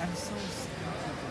I'm so stupid.